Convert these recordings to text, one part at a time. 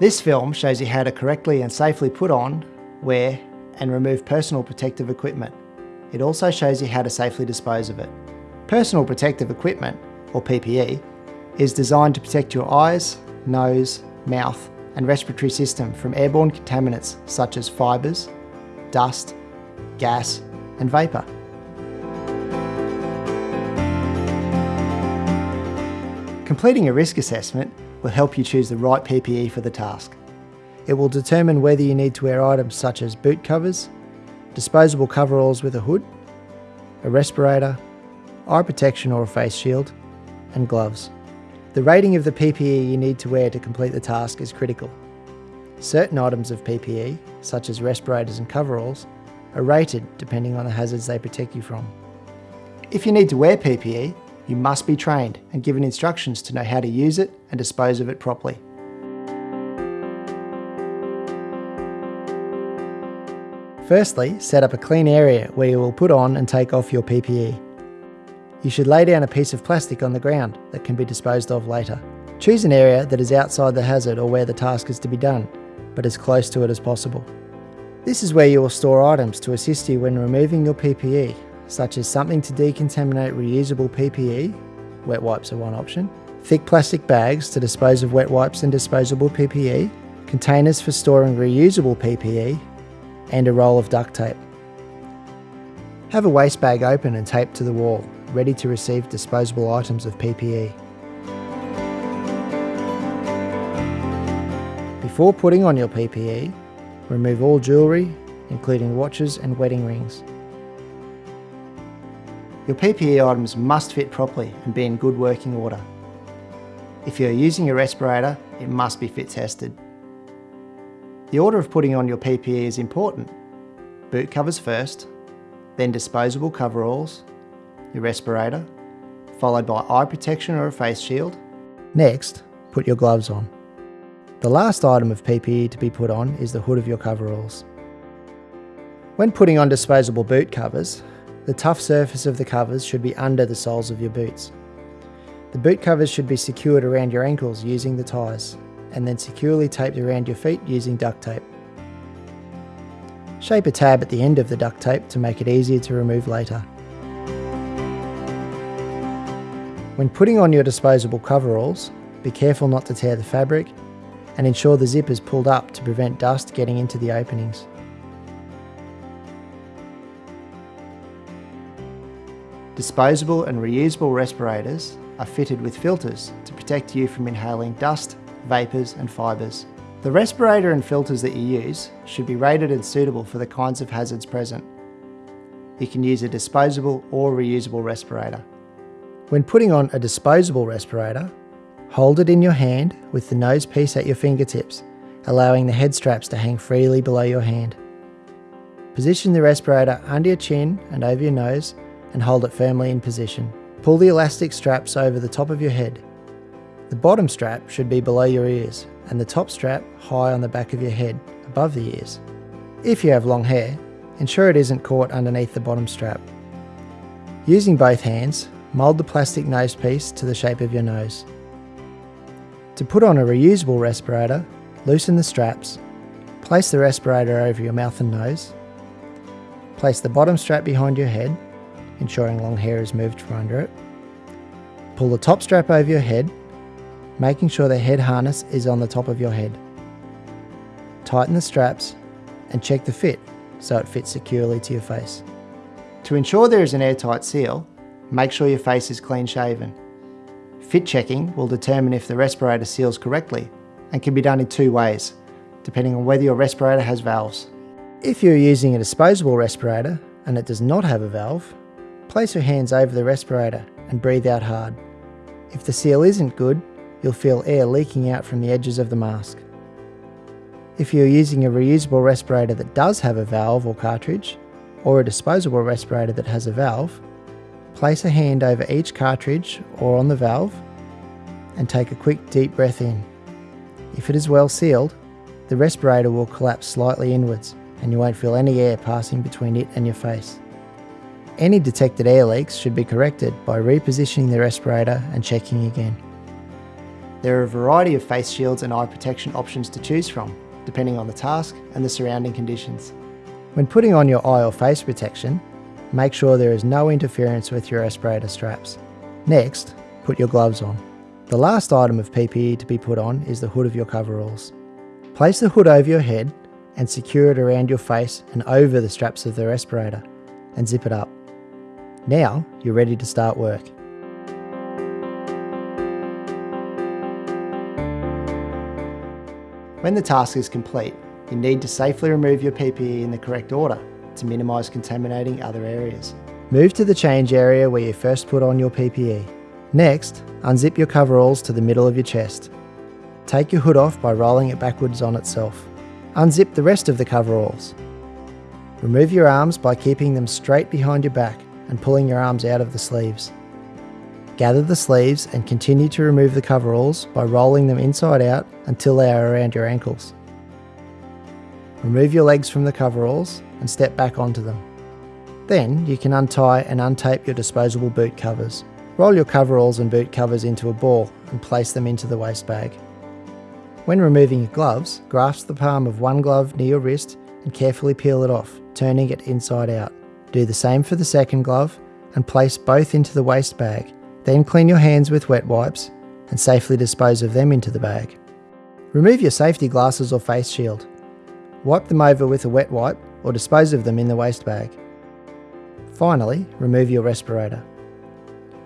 This film shows you how to correctly and safely put on, wear and remove personal protective equipment. It also shows you how to safely dispose of it. Personal protective equipment, or PPE, is designed to protect your eyes, nose, mouth and respiratory system from airborne contaminants such as fibres, dust, gas and vapour. Completing a risk assessment will help you choose the right PPE for the task. It will determine whether you need to wear items such as boot covers, disposable coveralls with a hood, a respirator, eye protection or a face shield, and gloves. The rating of the PPE you need to wear to complete the task is critical. Certain items of PPE, such as respirators and coveralls, are rated depending on the hazards they protect you from. If you need to wear PPE, you must be trained and given instructions to know how to use it and dispose of it properly. Firstly, set up a clean area where you will put on and take off your PPE. You should lay down a piece of plastic on the ground that can be disposed of later. Choose an area that is outside the hazard or where the task is to be done, but as close to it as possible. This is where you will store items to assist you when removing your PPE such as something to decontaminate reusable PPE, wet wipes are one option, thick plastic bags to dispose of wet wipes and disposable PPE, containers for storing reusable PPE, and a roll of duct tape. Have a waste bag open and taped to the wall, ready to receive disposable items of PPE. Before putting on your PPE, remove all jewellery, including watches and wedding rings. Your PPE items must fit properly and be in good working order. If you're using a respirator, it must be fit tested. The order of putting on your PPE is important. Boot covers first, then disposable coveralls, your respirator, followed by eye protection or a face shield. Next, put your gloves on. The last item of PPE to be put on is the hood of your coveralls. When putting on disposable boot covers, the tough surface of the covers should be under the soles of your boots. The boot covers should be secured around your ankles using the ties, and then securely taped around your feet using duct tape. Shape a tab at the end of the duct tape to make it easier to remove later. When putting on your disposable coveralls, be careful not to tear the fabric and ensure the zip is pulled up to prevent dust getting into the openings. Disposable and reusable respirators are fitted with filters to protect you from inhaling dust, vapours and fibres. The respirator and filters that you use should be rated and suitable for the kinds of hazards present. You can use a disposable or reusable respirator. When putting on a disposable respirator, hold it in your hand with the nose piece at your fingertips, allowing the head straps to hang freely below your hand. Position the respirator under your chin and over your nose and hold it firmly in position. Pull the elastic straps over the top of your head. The bottom strap should be below your ears and the top strap high on the back of your head, above the ears. If you have long hair, ensure it isn't caught underneath the bottom strap. Using both hands, mould the plastic nose piece to the shape of your nose. To put on a reusable respirator, loosen the straps, place the respirator over your mouth and nose, place the bottom strap behind your head ensuring long hair is moved from under it. Pull the top strap over your head, making sure the head harness is on the top of your head. Tighten the straps and check the fit so it fits securely to your face. To ensure there is an airtight seal, make sure your face is clean shaven. Fit checking will determine if the respirator seals correctly and can be done in two ways, depending on whether your respirator has valves. If you're using a disposable respirator and it does not have a valve, Place your hands over the respirator and breathe out hard. If the seal isn't good, you'll feel air leaking out from the edges of the mask. If you're using a reusable respirator that does have a valve or cartridge, or a disposable respirator that has a valve, place a hand over each cartridge or on the valve and take a quick deep breath in. If it is well sealed, the respirator will collapse slightly inwards and you won't feel any air passing between it and your face. Any detected air leaks should be corrected by repositioning the respirator and checking again. There are a variety of face shields and eye protection options to choose from, depending on the task and the surrounding conditions. When putting on your eye or face protection, make sure there is no interference with your respirator straps. Next, put your gloves on. The last item of PPE to be put on is the hood of your coveralls. Place the hood over your head and secure it around your face and over the straps of the respirator and zip it up. Now you're ready to start work. When the task is complete, you need to safely remove your PPE in the correct order to minimise contaminating other areas. Move to the change area where you first put on your PPE. Next, unzip your coveralls to the middle of your chest. Take your hood off by rolling it backwards on itself. Unzip the rest of the coveralls. Remove your arms by keeping them straight behind your back and pulling your arms out of the sleeves. Gather the sleeves and continue to remove the coveralls by rolling them inside out until they are around your ankles. Remove your legs from the coveralls and step back onto them. Then you can untie and untape your disposable boot covers. Roll your coveralls and boot covers into a ball and place them into the waste bag. When removing your gloves, grasp the palm of one glove near your wrist and carefully peel it off, turning it inside out. Do the same for the second glove and place both into the waste bag. Then clean your hands with wet wipes and safely dispose of them into the bag. Remove your safety glasses or face shield. Wipe them over with a wet wipe or dispose of them in the waste bag. Finally, remove your respirator.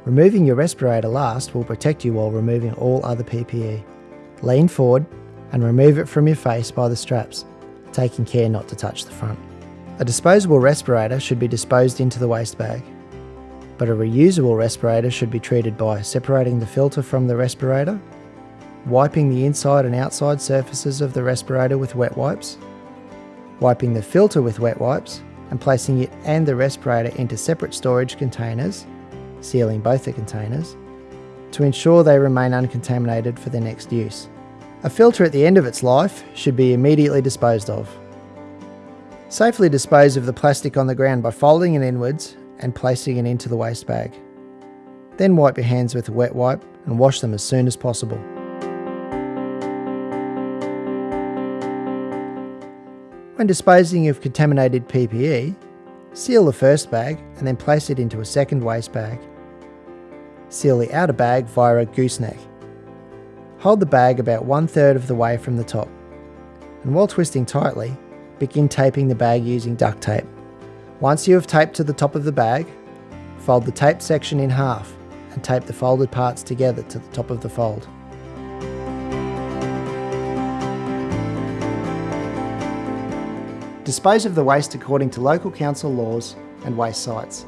Removing your respirator last will protect you while removing all other PPE. Lean forward and remove it from your face by the straps, taking care not to touch the front. A disposable respirator should be disposed into the waste bag, but a reusable respirator should be treated by separating the filter from the respirator, wiping the inside and outside surfaces of the respirator with wet wipes, wiping the filter with wet wipes, and placing it and the respirator into separate storage containers, sealing both the containers, to ensure they remain uncontaminated for their next use. A filter at the end of its life should be immediately disposed of. Safely dispose of the plastic on the ground by folding it inwards and placing it into the waste bag. Then wipe your hands with a wet wipe and wash them as soon as possible. When disposing of contaminated PPE, seal the first bag and then place it into a second waste bag. Seal the outer bag via a gooseneck. Hold the bag about one third of the way from the top. And while twisting tightly, begin taping the bag using duct tape. Once you have taped to the top of the bag, fold the tape section in half and tape the folded parts together to the top of the fold. Dispose of the waste according to local council laws and waste sites.